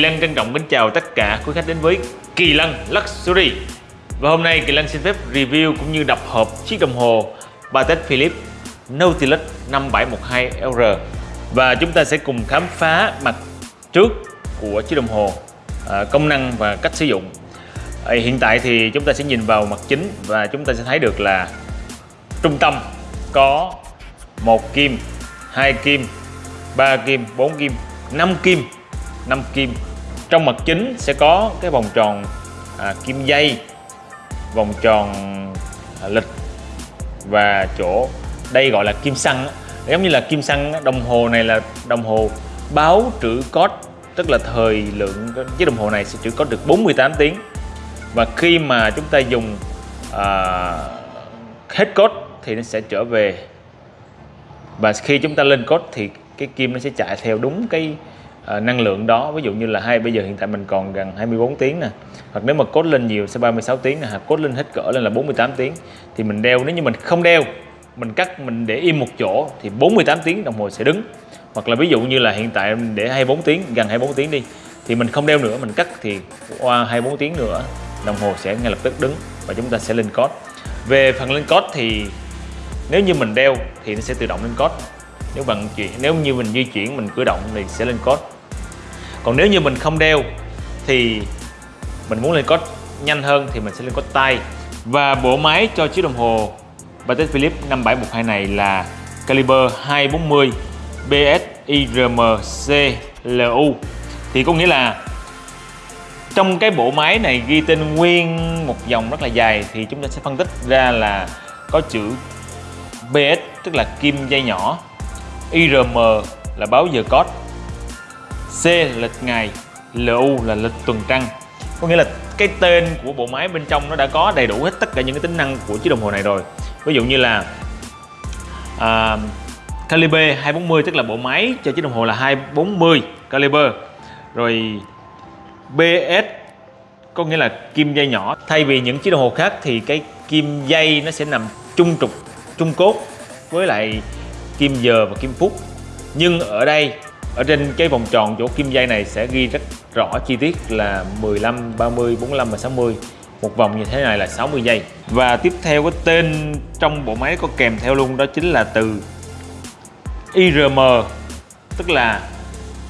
Kỳ Lăng trân trọng kính chào tất cả quý khách đến với Kỳ Lăng Luxury. Và hôm nay Kỳ Lăng xin phép review cũng như đập hộp chiếc đồng hồ Patek Philippe Nautilus 5712LR Và chúng ta sẽ cùng khám phá mặt trước của chiếc đồng hồ à, công năng và cách sử dụng. À, hiện tại thì chúng ta sẽ nhìn vào mặt chính và chúng ta sẽ thấy được là trung tâm có một kim, hai kim, ba kim, bốn kim, năm kim 5 kim trong mặt chính sẽ có cái vòng tròn à, kim dây vòng tròn à, lịch và chỗ. Đây gọi là kim xăng giống như là kim xăng đồng hồ này là đồng hồ báo trữ code tức là thời lượng chiếc đồng hồ này sẽ trữ code được 48 tiếng. Và khi mà chúng ta dùng à, hết code thì nó sẽ trở về. Và khi chúng ta lên code thì cái kim nó sẽ chạy theo đúng cái uh, năng lượng đó. Ví dụ như là hai bây giờ hiện tại mình còn gần 24 tiếng nè. Hoặc nếu mà cốt lên nhiều sẽ 36 tiếng nè hoặc cốt lên hết cỡ lên là 48 tiếng. Thì mình đeo nếu như mình không đeo mình cắt mình để im một chỗ thì 48 tiếng đồng hồ sẽ đứng. Hoặc là ví dụ như là hiện tại mình để 24 tiếng gần 24 tiếng đi thì mình không đeo nữa mình cắt thì qua 24 tiếng nữa đồng hồ sẽ ngay lập tức đứng và chúng ta sẽ lên code. Về phần lên code thì nếu như mình đeo thì nó sẽ tự động lên code. Nếu bằng chuyển nếu như mình di chuyển mình cử động thì sẽ lên code còn nếu như mình không đeo thì mình muốn lên code nhanh hơn thì mình sẽ lên code tay. Và bộ máy cho chiếc đồng hồ Patek Philippe 5712 này là caliber 240 BSIRMCLU thì có nghĩa là trong cái bộ máy này ghi tên nguyên một dòng rất là dài thì chúng ta sẽ phân tích ra là có chữ BS tức là kim dây nhỏ IRM là báo giờ code C là lịch ngày LU là lịch tuần trăng. Có nghĩa là cái tên của bộ máy bên trong nó đã có đầy đủ hết tất cả những cái tính năng của chiếc đồng hồ này rồi. Ví dụ như là à, caliber 240 tức là bộ máy cho chiếc đồng hồ là 240 caliber. Rồi BS có nghĩa là kim dây nhỏ. Thay vì những chiếc đồng hồ khác thì cái kim dây nó sẽ nằm trung trục trung cốt với lại kim giờ và kim phút. Nhưng ở đây ở trên cái vòng tròn chỗ kim dây này sẽ ghi rất rõ chi tiết là 15, 30, 45 và 60 một vòng như thế này là 60 giây. Và tiếp theo cái tên trong bộ máy có kèm theo luôn đó chính là từ IRM tức là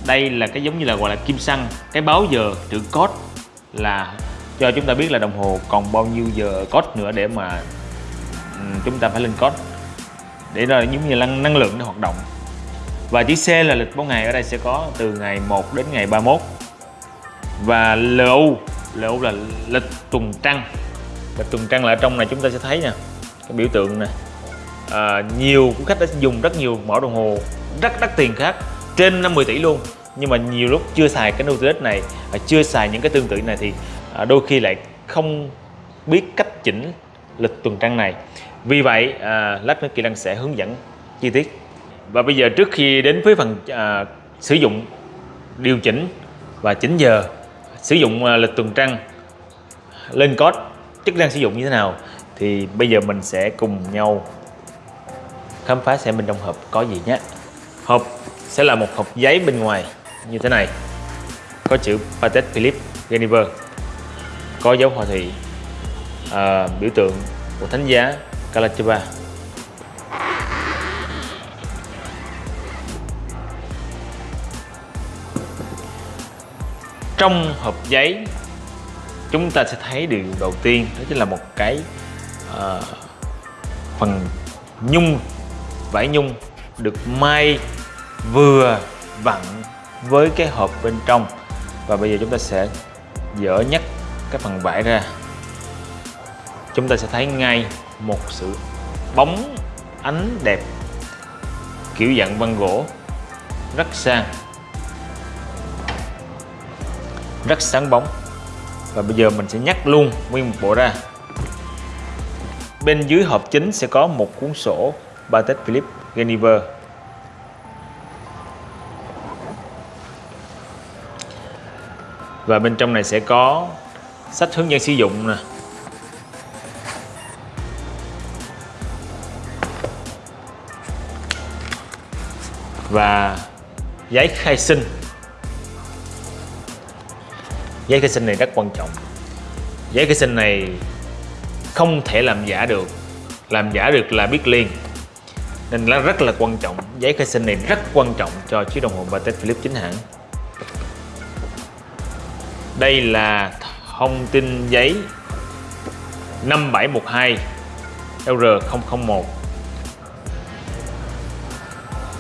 đây là cái giống như là gọi là kim xăng. Cái báo giờ chữ code là cho chúng ta biết là đồng hồ còn bao nhiêu giờ code nữa để mà ừ, chúng ta phải lên code. Để rồi giống như là năng lượng để hoạt động và chữ C là lịch báo ngày ở đây sẽ có từ ngày 1 đến ngày 31 và LU LU là lịch tuần trăng. Lịch tuần trăng là ở trong này chúng ta sẽ thấy nha cái biểu tượng này à, nhiều khách đã dùng rất nhiều mẫu đồng hồ rất đắt tiền khác trên 50 tỷ luôn. Nhưng mà nhiều lúc chưa xài cái Nautilus này và chưa xài những cái tương tự này thì à, đôi khi lại không biết cách chỉnh lịch tuần trăng này. Vì vậy à, lát nữa Kỳ Lăng sẽ hướng dẫn chi tiết và bây giờ trước khi đến với phần à, sử dụng điều chỉnh và chỉnh giờ sử dụng à, lịch tuần trăng lên code chức năng sử dụng như thế nào thì bây giờ mình sẽ cùng nhau khám phá xem bên trong hộp có gì nhé. Hộp sẽ là một hộp giấy bên ngoài như thế này. Có chữ Patek Philippe Geneva. Có dấu hòa thị à, biểu tượng của thánh giá Calatrava trong hộp giấy chúng ta sẽ thấy điều đầu tiên đó chính là một cái uh, phần nhung vải nhung được may vừa vặn với cái hộp bên trong. Và bây giờ chúng ta sẽ dỡ nhấc cái phần vải ra. Chúng ta sẽ thấy ngay một sự bóng ánh đẹp kiểu dạng văn gỗ rất sang rất sáng bóng. Và bây giờ mình sẽ nhắc luôn nguyên một bộ ra. Bên dưới hộp chính sẽ có một cuốn sổ Patek Philippe Geneva. Và bên trong này sẽ có sách hướng dẫn sử dụng nè. Và giấy khai sinh giấy khai sinh này rất quan trọng. Giấy khai sinh này không thể làm giả được. Làm giả được là biết liền. Nên nó rất là quan trọng. Giấy khai sinh này rất quan trọng cho chiếc đồng hồ Patek Philippe chính hãng. Đây là thông tin giấy 5712 LR001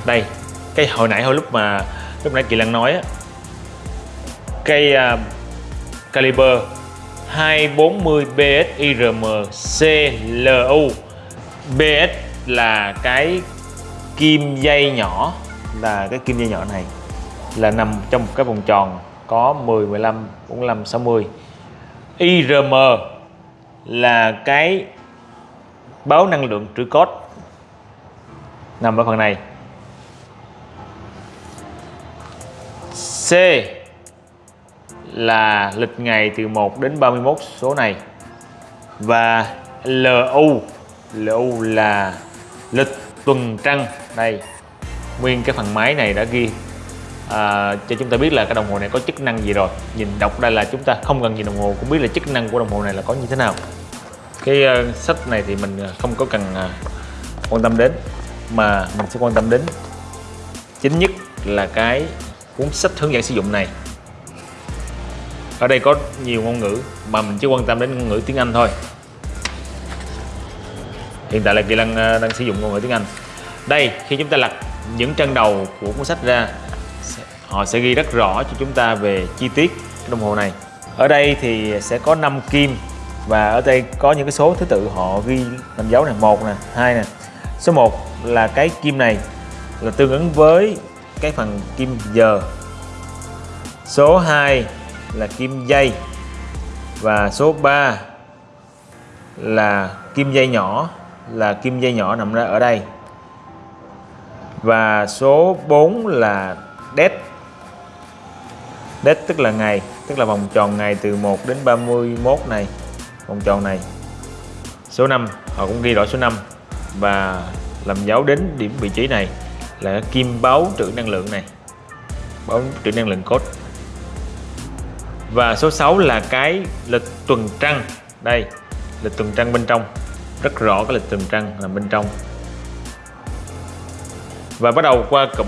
đây, cái hồi nãy, hồi lúc mà lúc nãy Kỳ Lân nói á cây caliber 240 BSIRM CLU BS là cái kim dây nhỏ, là cái kim dây nhỏ này là nằm trong một cái vòng tròn có 10 15 45 60 IRM là cái báo năng lượng trữ code nằm ở phần này. C là lịch ngày từ 1 đến 31 số này. Và LU LU là lịch tuần trăng đây nguyên cái phần máy này đã ghi à, cho chúng ta biết là cái đồng hồ này có chức năng gì rồi. Nhìn đọc đây là chúng ta không cần nhìn đồng hồ cũng biết là chức năng của đồng hồ này là có như thế nào. Cái uh, sách này thì mình ờ, không có cần uh, quan tâm đến mà mình sẽ quan tâm đến. Chính nhất là cái cuốn sách hướng dẫn sử dụng này ở đây có nhiều ngôn ngữ mà mình chỉ quan tâm đến ngôn ngữ tiếng Anh thôi. Hiện tại là Kỳ năng đang, ờ, đang sử dụng ngôn ngữ tiếng Anh. Đây khi chúng ta lật những trang đầu của cuốn sách ra họ sẽ ghi rất rõ cho chúng ta về chi tiết đồng hồ này. Ở đây thì sẽ có 5 kim và ở đây có những cái số thứ tự họ ghi làm dấu này một nè hai nè. Số 1 là cái kim này là tương ứng với cái phần kim giờ. Số 2 là kim dây. Và số 3 là kim dây nhỏ, là kim dây nhỏ nằm ra ở đây. Và số 4 là dead dead tức là ngày, tức là vòng tròn ngày từ 1 đến 31 này, vòng tròn này. Số 5 họ cũng ghi rõ số 5 và làm dấu đến điểm vị trí này là kim báo trữ năng lượng này. Báo trữ năng lượng code và số 6 là cái lịch tuần trăng. Đây, lịch tuần trăng bên trong. Rất rõ cái lịch tuần trăng nằm bên trong. Và bắt đầu qua cụm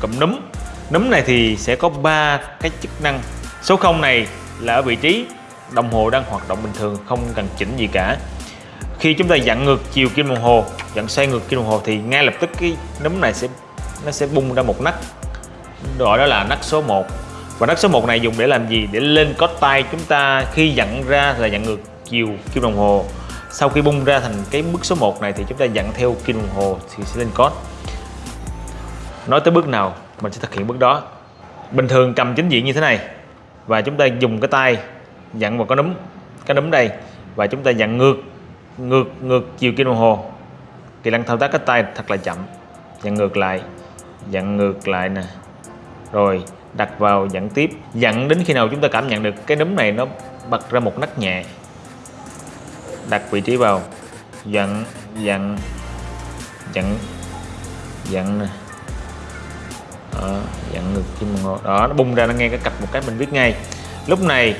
cụm núm. Núm này thì sẽ có ba cái chức năng. Số 0 này là ở vị trí đồng hồ đang hoạt động bình thường, không cần chỉnh gì cả. Khi chúng ta dặn ngược chiều kim đồng hồ, dặn xoay ngược kim đồng hồ thì ngay lập tức cái núm này sẽ, nó sẽ bung ra một nấc. Gọi đó là nấc số 1 và đất số 1 này dùng để làm gì? Để lên cốt tay chúng ta khi dặn ra là dặn ngược chiều kim đồng hồ. Sau khi bung ra thành cái bước số 1 này thì chúng ta dặn theo kim đồng hồ thì sẽ lên cốt nói tới bước nào, mình sẽ thực hiện bước đó. Bình thường cầm chính diện như thế này, và chúng ta dùng cái tay dặn vào cái núm cái núm đây, và chúng ta dặn ngược ngược ngược chiều kim đồng hồ. Kỳ lân thao tác cái tay thật là chậm. Dặn ngược lại dặn ngược lại nè. Rồi đặt vào dặn tiếp dặn đến khi nào chúng ta cảm nhận được cái núm này nó bật ra một nấc nhẹ. Đặt vị trí vào dặn dặn dặn dặn nè. Đó, dặn ngược kim đồng hồ. Đó nó bung ra nó nghe cái cạch một cái mình biết ngay. Lúc này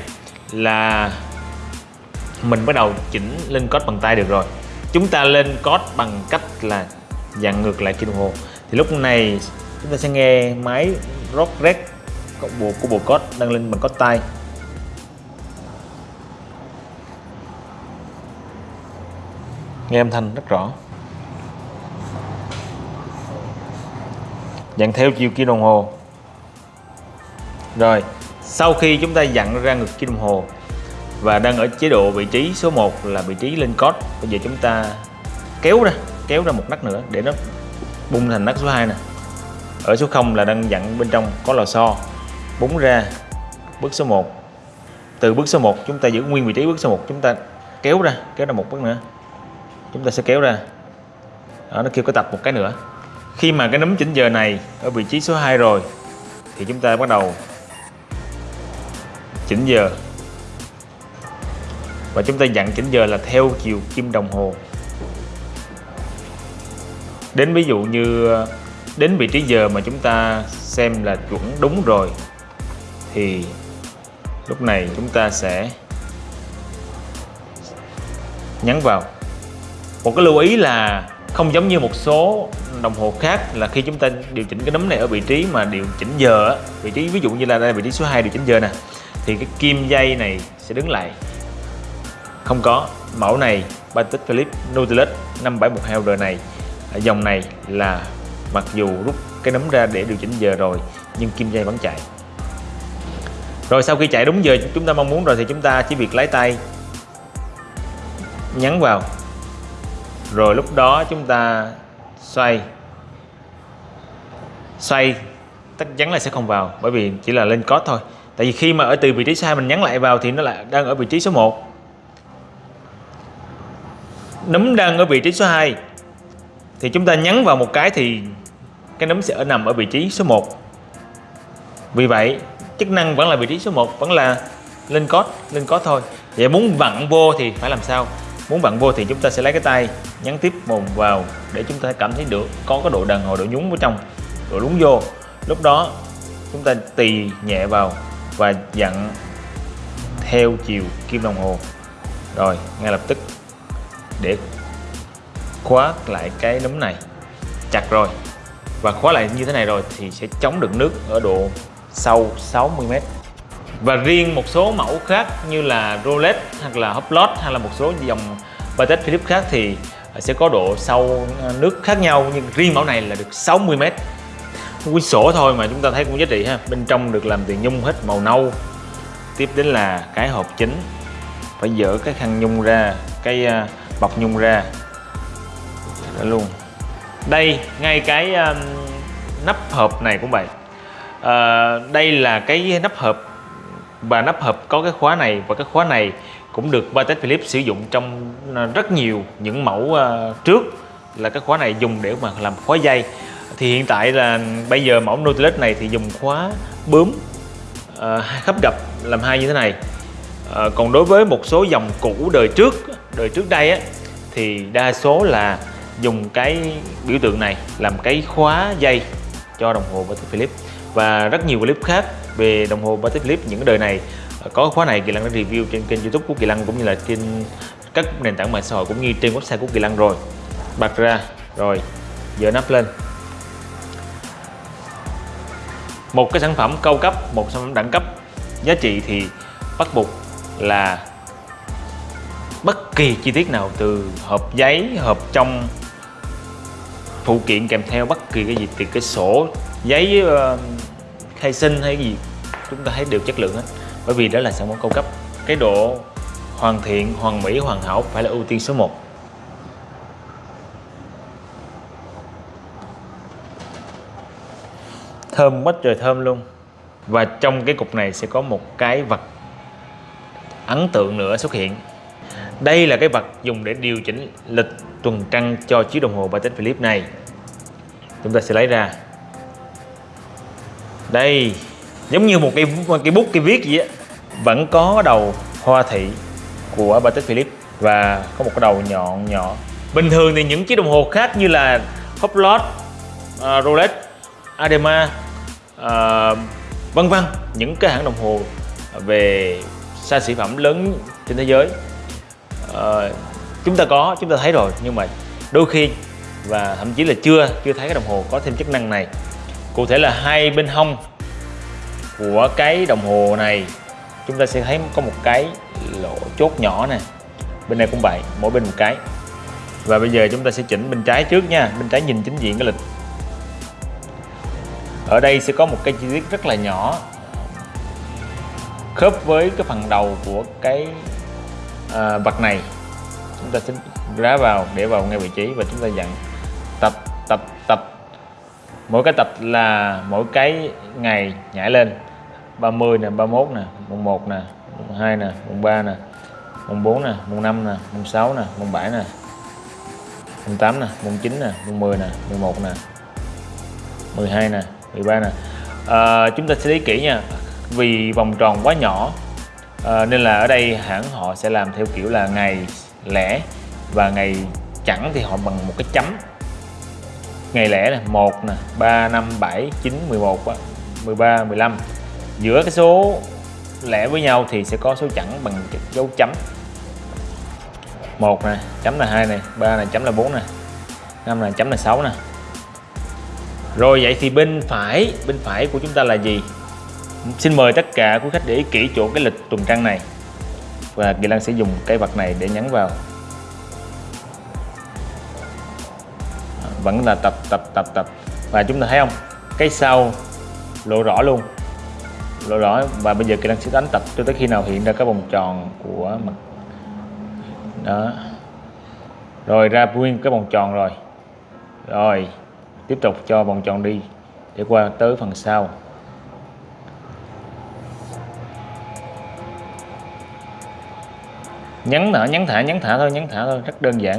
là mình bắt đầu chỉnh lên code bằng tay được rồi. Chúng ta lên code bằng cách là dặn ngược lại kim đồng hồ. Thì lúc này chúng ta sẽ nghe máy rock cộng bộ của bộ code đăng lên bằng code tay. Nghe âm thanh rất rõ. Dặn theo chiều kim đồng hồ. Rồi, sau khi chúng ta dặn ra ngược kim đồng hồ và đang ở chế độ vị trí số 1 là vị trí lên code bây giờ chúng ta kéo ra kéo ra một nấc nữa để nó bung thành nấc số 2 nè. Ở số 0 là đang dặn bên trong có lò xo búng ra bước số 1 từ bước số 1 chúng ta giữ nguyên vị trí bước số 1 chúng ta kéo ra kéo ra một bước nữa. Chúng ta sẽ kéo ra. Đó, nó kêu có tập một cái nữa. Khi mà cái nấm chỉnh giờ này ở vị trí số 2 rồi thì chúng ta bắt đầu chỉnh giờ. Và chúng ta dặn chỉnh giờ là theo chiều kim đồng hồ. Đến ví dụ như đến vị trí giờ mà chúng ta xem là chuẩn đúng rồi thì lúc này chúng ta sẽ nhấn vào. Một cái lưu ý là không giống như một số đồng hồ khác là khi chúng ta điều chỉnh cái nấm này ở vị trí mà điều chỉnh giờ vị trí ví dụ như là đây vị trí số 2 điều chỉnh giờ nè, thì cái kim dây này sẽ đứng lại. Không có. Mẫu này Patek Philippe Nautilus 5712R này. Dòng này là mặc dù rút cái nấm ra để điều chỉnh giờ rồi, nhưng kim dây vẫn chạy rồi sau khi chạy đúng giờ chúng ta mong muốn rồi thì chúng ta chỉ việc lấy tay. Nhấn vào. Rồi lúc đó chúng ta xoay. Xoay, chắc chắn là sẽ không vào, bởi vì chỉ là lên code thôi. Tại vì khi mà ở từ vị trí sai mình nhấn lại vào thì nó lại đang ở vị trí số 1 nấm đang ở vị trí số 2 thì chúng ta nhấn vào một cái thì cái nấm sẽ ở nằm ở vị trí số 1 vì vậy chức năng vẫn là vị trí số 1 vẫn là lên code lên code thôi. Vậy muốn vặn vô thì phải làm sao? Muốn vặn vô thì chúng ta sẽ lấy cái tay nhấn tiếp mồm vào để chúng ta cảm thấy được có cái độ đàn hồi, độ nhúng ở trong, độ lún vô. Lúc đó chúng ta tì nhẹ vào và dặn theo chiều kim đồng hồ. Rồi, ngay lập tức để khóa lại cái núm này. Chặt rồi. Và khóa lại như thế này rồi thì sẽ chống được nước ở độ sâu 60m và riêng một số mẫu khác như là Rolex hoặc là Hublot hay là một số dòng Patek Philippe khác thì ờ, sẽ có độ sâu ờ, nước khác nhau nhưng riêng mẫu này là được 60m quyển sổ thôi mà chúng ta thấy cũng giá trị ha. Bên trong được làm từ nhung hết màu nâu. Tiếp đến là cái hộp chính. Phải dỡ cái khăn nhung ra cái ờ, bọc nhung ra. Đó luôn. Đây ngay cái um, nắp hộp này cũng vậy à, đây là cái nắp hộp. Và nắp hộp có cái khóa này và cái khóa này cũng được Patek Philippe sử dụng trong ờ, rất nhiều những mẫu uh, trước là cái khóa này dùng để mà làm khóa dây. Thì hiện tại là bây giờ mẫu Nautilus này thì dùng khóa bướm uh, khắp gập làm hai như thế này. Uh, còn đối với một số dòng cũ đời trước đời trước đây á thì đa số là dùng cái biểu tượng này làm cái khóa dây cho đồng hồ Patek Philippe và rất nhiều clip khác về đồng hồ Patek Philippe những cái đời này. Có khóa này Kỳ Lăng đã review trên kênh YouTube của Kỳ Lăng cũng như là trên các nền tảng mạng xã hội cũng như trên website của Kỳ Lăng rồi. Bật ra, rồi, giờ nắp lên. Một cái sản phẩm cao cấp, một sản phẩm đẳng cấp. Giá trị thì bắt buộc là bất kỳ chi tiết nào từ hộp giấy, hộp trong phụ kiện kèm theo bất kỳ cái gì, từ cái sổ giấy uh, khai sinh hay gì chúng ta thấy đều chất lượng hết bởi vì đó là sản phẩm cao cấp. Cái độ hoàn thiện hoàn mỹ hoàn hảo phải là ưu tiên số 1 thơm quá trời thơm luôn. Và trong cái cục này sẽ có một cái vật ấn tượng nữa xuất hiện. Đây là cái vật dùng để điều chỉnh lịch tuần trăng cho chiếc đồng hồ Patek Philippe này. Chúng ta sẽ lấy ra đây giống như một cái cái bút cái viết gì á vẫn có đầu hoa thị của Patek Philippe và có một cái đầu nhọn nhỏ. Bình thường thì những chiếc đồng hồ khác như là Hublot, uh, à, Rolex, Adema uh, vân vân những cái hãng đồng hồ về xa xỉ phẩm lớn trên thế giới. Uh, chúng ta có chúng ta thấy rồi nhưng mà đôi khi và thậm chí là chưa chưa thấy cái đồng hồ có thêm chức năng này cụ thể là hai bên hông của cái đồng hồ này chúng ta sẽ thấy có một cái lỗ chốt nhỏ nè. Bên này cũng vậy mỗi bên một cái. Và bây giờ chúng ta sẽ chỉnh bên trái trước nha bên trái nhìn chính diện cái lịch. Ở đây sẽ có một cái chi tiết rất là nhỏ khớp với cái phần đầu của cái à, vật này. Chúng ta sẽ rá vào để vào ngay vị trí và chúng ta dặn tập tập tập mỗi cái tập là mỗi cái ngày nhảy lên 30 nè 31 nè mùng 1 nè mùng 2 nè mùng 3 nè mùng 4 nè mùng 5 nè mùng 6 nè mùng 7 nè mùng 8 nè mùng 9 nè mùng 10 nè 11 nè 12 nè 13 nè à, chúng ta sẽ lý kỹ nha vì vòng tròn quá nhỏ à, nên là ở đây hãng họ sẽ làm theo kiểu là ngày lẻ và ngày chẳng thì họ bằng một cái chấm ngày lẻ này 1 nè 3 5 7 9 11 13 15 giữa cái số lẻ với nhau thì sẽ có số chẵn bằng dấu chấm. 1 nè, chấm là 2 nè, ba này chấm là 4 nè 5 là chấm là 6 nè. Rồi vậy thì bên phải bên phải của chúng ta là gì? Xin mời tất cả quý khách để ý kỹ chỗ cái lịch tuần trăng này. Và Kỳ Lan sẽ dùng cái vật này để nhấn vào. Vẫn là tập tập tập tập. Và chúng ta thấy không? Cái sau, lộ rõ luôn. Lộ rõ. Và bây giờ kỹ năng sẽ đánh tập cho tới khi nào hiện ra cái vòng tròn của mặt đó. Rồi ra nguyên cái vòng tròn rồi. Rồi, tiếp tục cho vòng tròn đi để qua tới phần sau. Nhấn thả nhấn thả nhấn thả thôi, nhấn thả thôi, rất đơn giản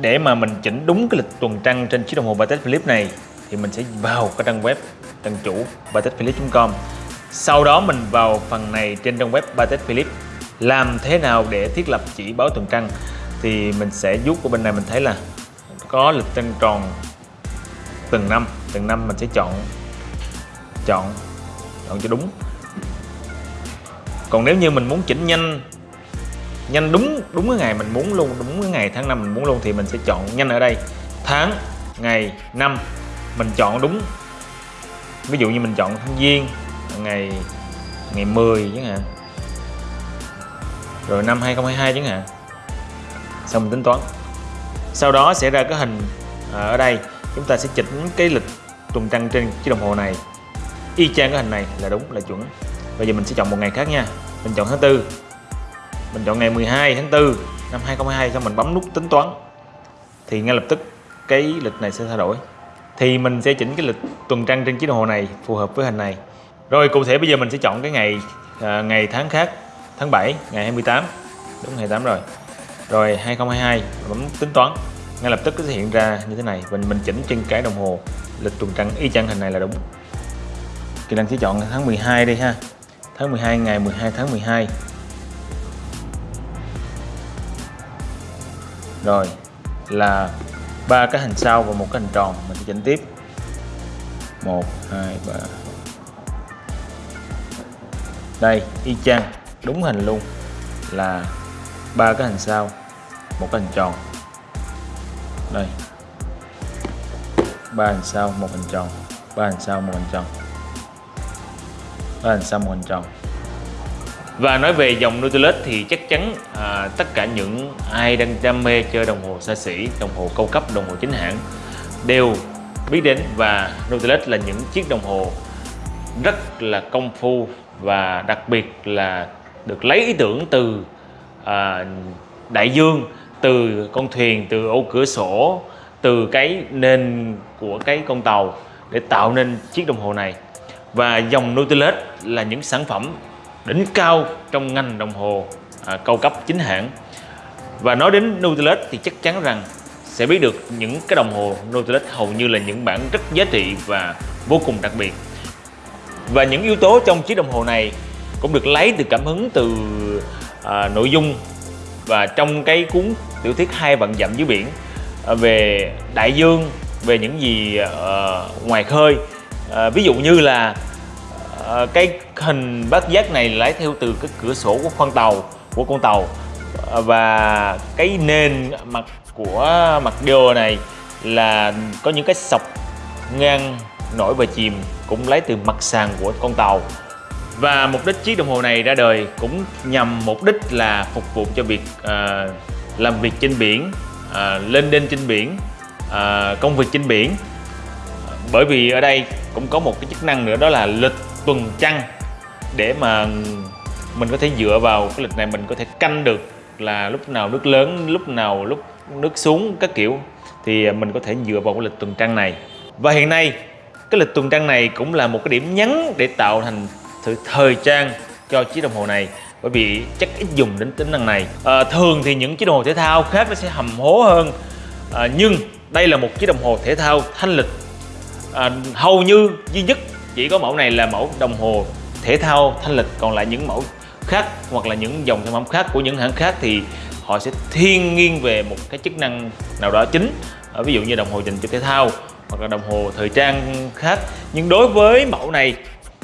để mà mình chỉnh đúng cái lịch tuần trăng trên chiếc đồng hồ Patek Philippe này, thì mình sẽ vào cái trang web trang chủ patekphilippe.com sau đó mình vào phần này trên trang web Patek Philippe làm thế nào để thiết lập chỉ báo tuần trăng, thì mình sẽ vuốt của bên này mình thấy là có lịch trăng tròn từng năm từng năm mình sẽ chọn chọn chọn cho đúng. Còn nếu như mình muốn chỉnh nhanh nhanh đúng đúng cái ngày mình muốn luôn, đúng cái ngày tháng năm mình muốn luôn thì mình sẽ chọn nhanh ở đây. Tháng, ngày, năm, mình chọn đúng. Ví dụ như mình chọn tháng giêng, ngày ngày 10 chẳng hạn. Rồi năm 2022 chẳng hạn. Xong mình tính toán. Sau đó sẽ ra cái hình à, ở đây. Chúng ta sẽ chỉnh cái lịch tuần trăng trên chiếc đồng hồ này. Y chang cái hình này là đúng, là chuẩn. Bây giờ mình sẽ chọn một ngày khác nha. Mình chọn tháng tư mình chọn ngày 12 tháng 4 năm 2022 xong mình bấm nút tính toán. Thì ngay lập tức cái lịch này sẽ thay đổi. Thì mình sẽ chỉnh cái lịch tuần trăng trên chiếc đồng hồ này phù hợp với hình này. Rồi cụ thể bây giờ mình sẽ chọn cái ngày à, ngày tháng khác tháng 7 ngày 28 đúng ngày 8 rồi. Rồi 2022 bấm tính toán. Ngay lập tức nó sẽ hiện ra như thế này. Mình mình chỉnh trên cái đồng hồ lịch tuần trăng y chang hình này là đúng. Kỳ Lân sẽ chọn tháng 12 đi ha. Tháng 12 ngày 12 tháng 12 rồi, là ba cái hình sau và một cái hình tròn. Mình sẽ chỉnh tiếp. Một, hai, ba. Đây, y chang. Đúng hình luôn. Là ba cái hình sau, một cái hình tròn. Đây. Ba hình sau, một hình tròn. Ba hình sau, một hình tròn. Ba hình sau, một hình tròn và nói về dòng Nautilus thì chắc chắn à, tất cả những ai đang đam mê chơi đồng hồ xa xỉ, đồng hồ cao cấp, đồng hồ chính hãng đều biết đến và Nautilus là những chiếc đồng hồ rất là công phu và đặc biệt là được lấy ý tưởng từ à, đại dương, từ con thuyền, từ ô cửa sổ, từ cái nền của cái con tàu để tạo nên chiếc đồng hồ này. Và dòng Nautilus là những sản phẩm đỉnh cao trong ngành đồng hồ à, cao cấp chính hãng. Và nói đến Nautilus thì chắc chắn rằng sẽ biết được những cái đồng hồ Nautilus hầu như là những bản rất giá trị và vô cùng đặc biệt. Và những yếu tố trong chiếc đồng hồ này cũng được lấy từ cảm hứng từ à, nội dung và trong cái cuốn tiểu thuyết hai vạn dặm dưới biển à, về đại dương về những gì à, ngoài khơi. À, ví dụ như là à, cái hình bát giác này lấy theo từ cái cửa sổ của khoang tàu của con tàu. Và cái nền mặt của mặt đô này là có những cái sọc ngang nổi và chìm cũng lấy từ mặt sàn của con tàu. Và mục đích chiếc đồng hồ này ra đời cũng nhằm mục đích là phục vụ cho việc uh, làm việc trên biển uh, lên đên trên biển uh, công việc trên biển. Bởi vì ở đây cũng có một cái chức năng nữa đó là lịch tuần trăng để mà mình có thể dựa vào cái lịch này mình có thể canh được là lúc nào nước lớn lúc nào lúc nước xuống các kiểu thì mình có thể dựa vào cái lịch tuần trăng này. Và hiện nay cái lịch tuần trăng này cũng là một cái điểm nhấn để tạo thành sự thời trang cho chiếc đồng hồ này bởi vì chắc ít dùng đến tính năng này. À, thường thì những chiếc đồng hồ thể thao khác nó sẽ hầm hố hơn. À, nhưng đây là một chiếc đồng hồ thể thao thanh lịch. À, hầu như duy nhất chỉ có mẫu này là mẫu đồng hồ thể thao thanh lịch còn lại những mẫu khác hoặc là những dòng sản phẩm khác của những hãng khác thì họ sẽ thiên nghiêng về một cái chức năng nào đó chính. Ờ, ví dụ như đồng hồ dành cho thể thao hoặc là đồng hồ thời trang khác. Nhưng đối với mẫu này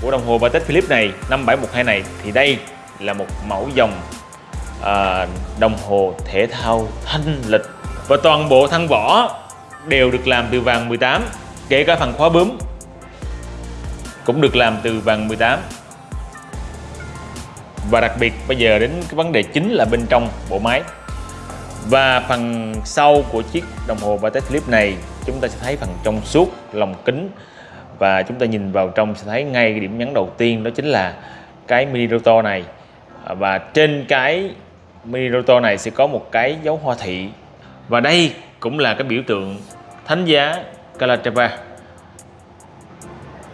của đồng hồ Patek Philippe này 5712 này thì đây là một mẫu dòng à, đồng hồ thể thao thanh lịch. Và toàn bộ thân vỏ đều được làm từ vàng 18 kể cả phần khóa bướm cũng được làm từ vàng 18 và đặc biệt bây giờ đến cái vấn đề chính là bên trong bộ máy. Và phần sau của chiếc đồng hồ Patek Philippe này chúng ta sẽ thấy phần trong suốt lồng kính. Và chúng ta nhìn vào trong sẽ thấy ngay cái điểm nhấn đầu tiên đó chính là cái mini rotor này. Và trên cái mini rotor này sẽ có một cái dấu hoa thị. Và đây cũng là cái biểu tượng thánh giá Calatrava.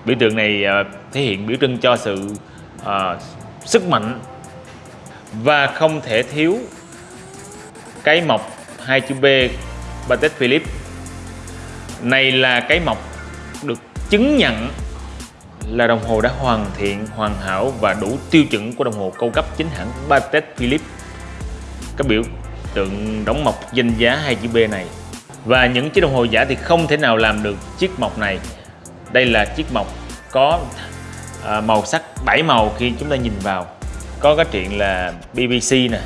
Biểu tượng này ờ, thể hiện biểu trưng cho sự uh, sức mạnh và không thể thiếu cái mộc hai chữ B Patek Philippe này là cái mộc được chứng nhận là đồng hồ đã hoàn thiện, hoàn hảo và đủ tiêu chuẩn của đồng hồ cao cấp chính hãng Patek Philippe. Cái biểu tượng đóng mộc danh giá hai chữ B này. Và những chiếc đồng hồ giả thì không thể nào làm được chiếc mộc này. Đây là chiếc mộc có à, màu sắc 7 màu khi chúng ta nhìn vào. Có cái chuyện là BBC nè,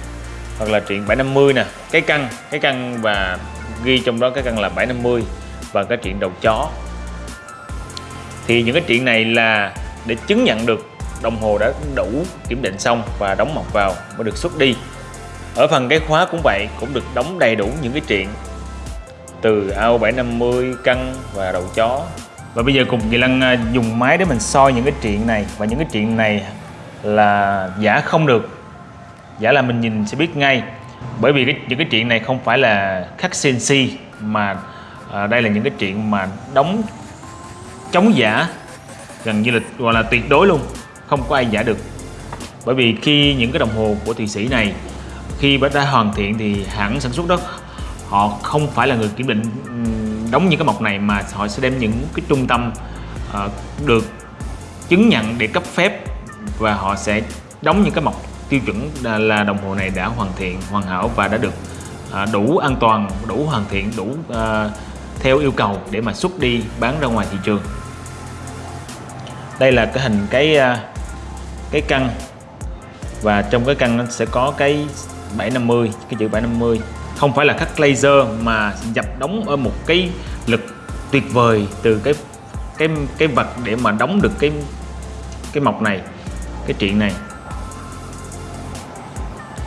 hoặc là chuyện 750 nè, cái căn cái căn và ghi trong đó cái căn là 750 và cái chuyện đầu chó. Thì những cái chuyện này là để chứng nhận được đồng hồ đã đủ kiểm định xong và đóng mộc vào mới được xuất đi. Ở phần cái khóa cũng vậy cũng được đóng đầy đủ những cái chuyện từ ao 750 căn và đầu chó và bây giờ cùng Kỳ Lăng à, dùng máy để mình soi những cái chuyện này. Và những cái chuyện này là giả không được. Giả là mình nhìn sẽ biết ngay. Bởi vì cái, những cái chuyện này không phải là khắc CNC mà à, đây là những cái chuyện mà đóng chống giả. Gần như là gọi là tuyệt đối luôn. Không có ai giả được. Bởi vì khi những cái đồng hồ của thụy sĩ này khi đã hoàn thiện thì hãng sản xuất đó họ không phải là người kiểm định đóng những cái mộc này mà họ sẽ đem những cái trung tâm uh, được chứng nhận để cấp phép và họ sẽ đóng những cái mộc tiêu chuẩn là đồng hồ này đã hoàn thiện hoàn hảo và đã được uh, đủ an toàn đủ hoàn thiện đủ uh, theo yêu cầu để mà xuất đi bán ra ngoài thị trường. Đây là cái hình cái cái căn và trong cái căn nó sẽ có cái 750 cái chữ 750 không phải là cắt laser mà dập đóng ở một cái lực tuyệt vời từ cái cái cái vật để mà đóng được cái cái mộc này cái chuyện này.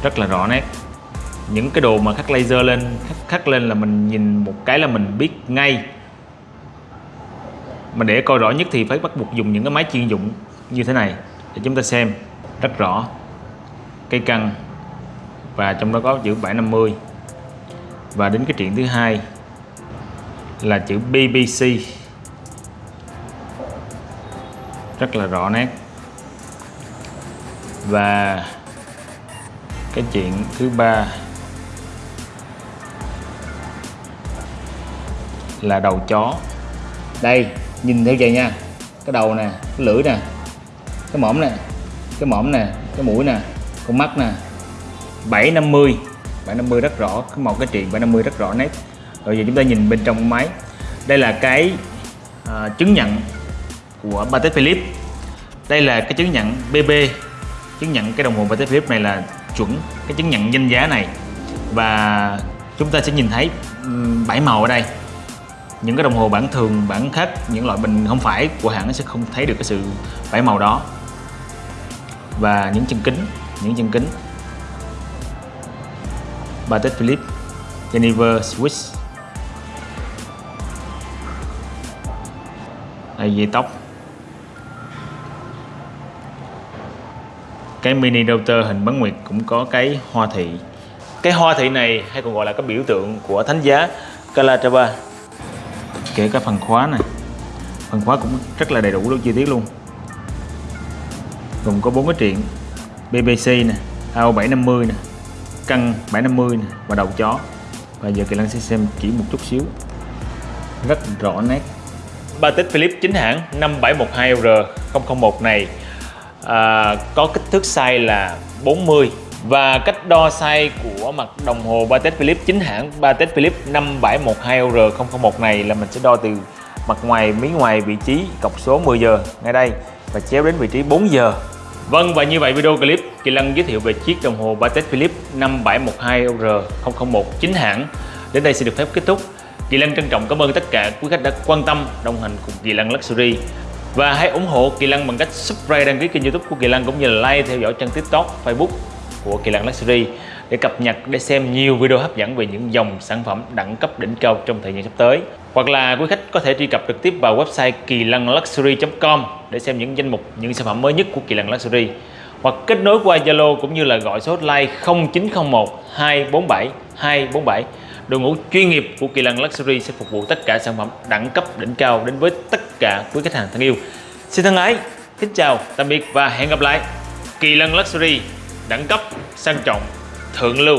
Rất là rõ nét. Những cái đồ mà khắc laser lên khắc, khắc lên là mình nhìn một cái là mình biết ngay. Mà để coi rõ nhất thì phải bắt buộc dùng những cái máy chuyên dụng như thế này để chúng ta xem. Rất rõ. Cây cân và trong đó có chữ 750 và đến cái chuyện thứ hai là chữ BBC rất là rõ nét. Và cái chuyện thứ ba là đầu chó. Đây, nhìn theo vậy nha. Cái đầu nè, cái lưỡi nè, cái mõm nè, cái mõm nè, cái mũi nè, con mắt nè. 750 750 rất rõ một cái chuyện 750 rất rõ nét. Rồi giờ chúng ta nhìn bên trong máy. Đây là cái à, chứng nhận của Patek Philippe. Đây là cái chứng nhận BB chứng nhận cái đồng hồ Patek Philippe này là chuẩn cái chứng nhận danh giá này. Và chúng ta sẽ nhìn thấy bảy màu ở đây. Những cái đồng hồ bản thường bản khác những loại bình không phải của hãng sẽ không thấy được cái sự bảy màu đó. Và những chân kính những chân kính. Patek Philippe Geneva Swiss. Đây dây tóc. Cái mini router hình bán nguyệt cũng có cái hoa thị. Cái hoa thị này hay còn gọi là cái biểu tượng của thánh giá Calatrava. Kể cả phần khóa này. Phần khóa cũng rất là đầy đủ luôn, chi tiết luôn. Gồm có bốn cái chuyện BBC nè AO 750 nè cân 750 nè và đầu chó. Và giờ Kỳ Lân sẽ xem chỉ một chút xíu. Rất rõ nét. Patek philip chính hãng 5712R001 này à, có kích thước size là 40 và cách đo size của mặt đồng hồ Patek Philippe chính hãng Patek Philippe 5712R001 này là mình sẽ đo từ mặt ngoài miếng ngoài vị trí cọc số 10 giờ ngay đây và chéo đến vị trí 4 giờ. Vâng và như vậy video clip, Kỳ Lân giới thiệu về chiếc đồng hồ Patek Philippe 5712R001 chính hãng. Đến đây sẽ được phép kết thúc. Kỳ Lân trân trọng cảm ơn tất cả quý khách đã quan tâm, đồng hành cùng Kỳ Lân Luxury. Và hãy ủng hộ Kỳ Lân bằng cách subscribe, đăng ký kênh youtube của Kỳ Lân cũng như là like theo dõi trang tiktok, facebook của Kỳ Lân Luxury để cập nhật, để xem nhiều video hấp dẫn về những dòng sản phẩm đẳng cấp đỉnh cao trong thời gian sắp tới hoặc là quý khách có thể truy cập trực tiếp vào website kỳ lân luxury.com để xem những danh mục, những sản phẩm mới nhất của Kỳ Lân Luxury. Hoặc kết nối qua Zalo cũng như là gọi số hotline 0901 247 247 đội ngũ chuyên nghiệp của Kỳ Lân Luxury sẽ phục vụ tất cả sản phẩm đẳng cấp, đỉnh cao đến với tất cả quý khách hàng thân yêu. Xin thân ái, kính chào, tạm biệt và hẹn gặp lại. Kỳ Lân Luxury, đẳng cấp, sang trọng, thượng lưu.